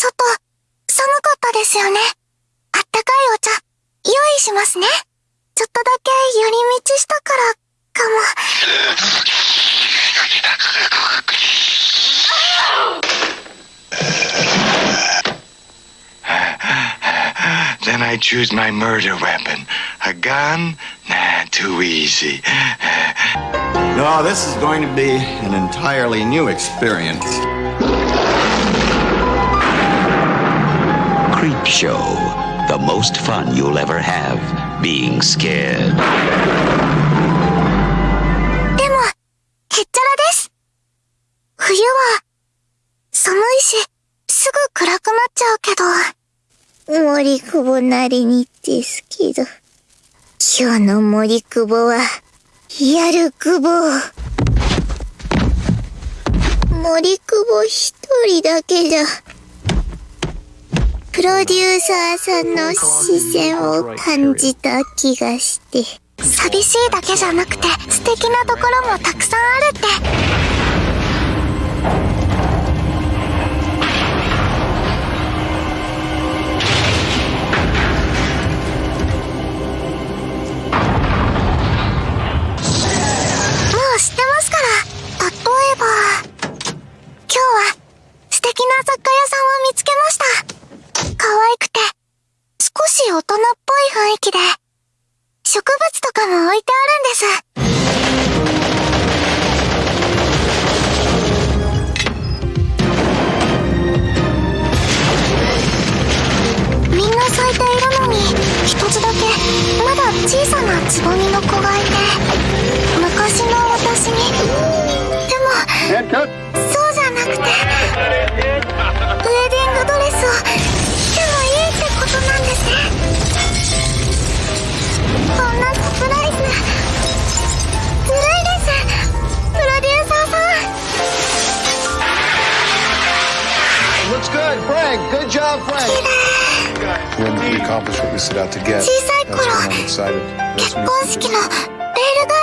外、寒かったですよね。あったかいお茶、用意しますね。ちょっとだけ寄り道したから、かも。Then I choose my murder weapon. A gun? Nah, too easy. No, this is going to be an entirely new experience. Creep Show. The most fun you'll ever have being scared. でも、へっちゃらです。冬は、寒いし、すぐ暗くなっちゃうけど。森久保なりにですけど。今日の森久保は、やる久保。森久保一人だけじゃ。プロデューサーさんの視線を感じた気がして。寂しいだけじゃなくて素敵なところもたくさんあるって。もう知ってますから。例えば、今日は素敵な雑貨屋さんを見つけました。可愛くて、少し大人っぽい雰囲気で、植物とかも置いてあるんです。みんな咲いているのに、一つだけ、まだ小さなつぼみの子がいて、looks good. Frank, good job, Frank. When we accomplish what we set out to get, that's when I'm excited. That's when